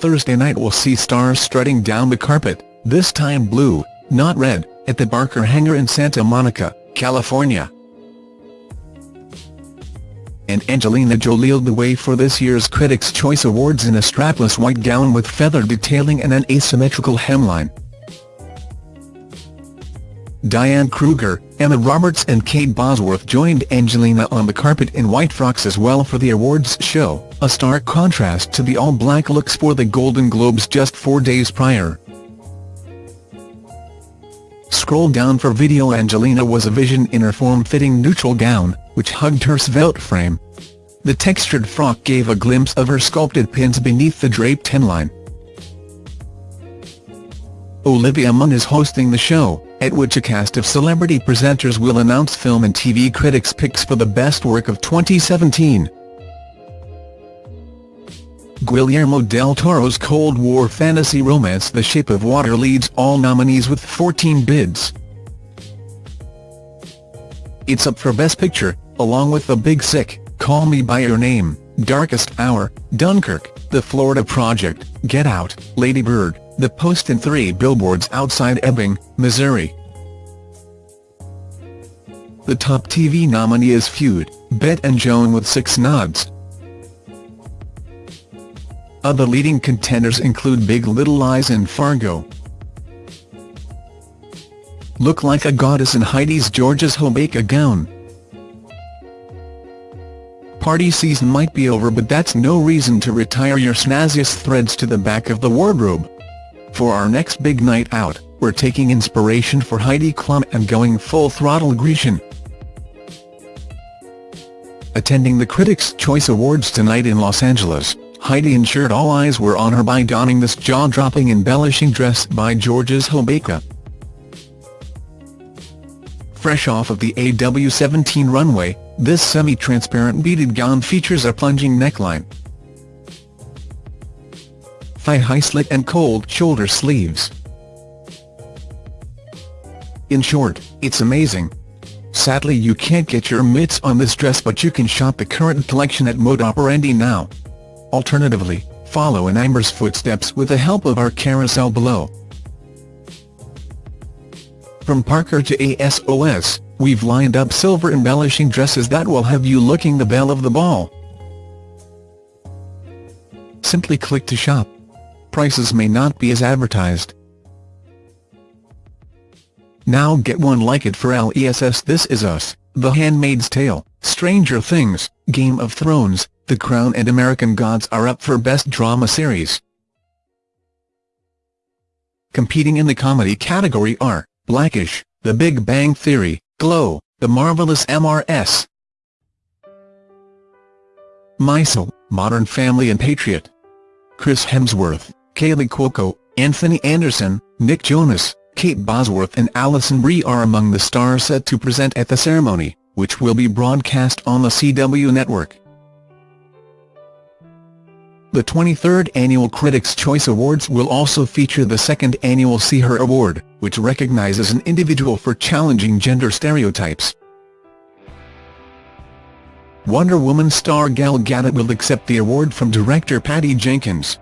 Thursday night will see stars strutting down the carpet, this time blue, not red, at the Barker Hangar in Santa Monica, California. And Angelina Jolie led the way for this year's Critics' Choice Awards in a strapless white gown with feather detailing and an asymmetrical hemline. Diane Kruger, Emma Roberts and Kate Bosworth joined Angelina on the carpet in white frocks as well for the awards show, a stark contrast to the all-black looks for the Golden Globes just four days prior. Scroll down for video Angelina was a vision in her form-fitting neutral gown, which hugged her svelte frame. The textured frock gave a glimpse of her sculpted pins beneath the draped hemline. Olivia Munn is hosting the show, at which a cast of celebrity presenters will announce film and TV critics' picks for the best work of 2017. Guillermo del Toro's Cold War fantasy romance The Shape of Water leads all nominees with 14 bids. It's up for Best Picture, along with The Big Sick, Call Me By Your Name, Darkest Hour, Dunkirk, The Florida Project, Get Out, Lady Bird, The Post and three billboards outside Ebbing, Missouri. The top TV nominee is Feud, Bette and Joan with six nods. Other leading contenders include Big Little Lies and Fargo. Look like a goddess in Heidi's Georges Hobeika gown. Party season might be over but that's no reason to retire your snazziest threads to the back of the wardrobe. For our next big night out, we're taking inspiration for Heidi Klum and going full throttle Grecian. Attending the Critics' Choice Awards tonight in Los Angeles, Heidi ensured all eyes were on her by donning this jaw-dropping embellishing dress by Georges Hobeika. Fresh off of the AW17 runway, this semi-transparent beaded gown features a plunging neckline, thigh-high slit and cold shoulder sleeves. In short, it's amazing. Sadly you can't get your mitts on this dress but you can shop the current collection at Moda Operandi now. Alternatively, follow in Amber's footsteps with the help of our carousel below. From Parker to ASOS, we've lined up silver embellishing dresses that will have you looking the belle of the ball. Simply click to shop. Prices may not be as advertised. Now get one like it for LESS This Is Us, The Handmaid's Tale, Stranger Things, Game of Thrones, The Crown and American Gods are up for Best Drama Series. Competing in the comedy category are, Blackish, The Big Bang Theory, Glow, The Marvelous MRS, Maisel, Modern Family and Patriot. Chris Hemsworth, Kaley Cuoco, Anthony Anderson, Nick Jonas, Kate Bosworth and Alison Brie are among the stars set to present at the ceremony, which will be broadcast on the CW network. The 23rd Annual Critics' Choice Awards will also feature the second annual See Her Award, which recognizes an individual for challenging gender stereotypes. Wonder Woman star Gal Gadot will accept the award from director Patty Jenkins.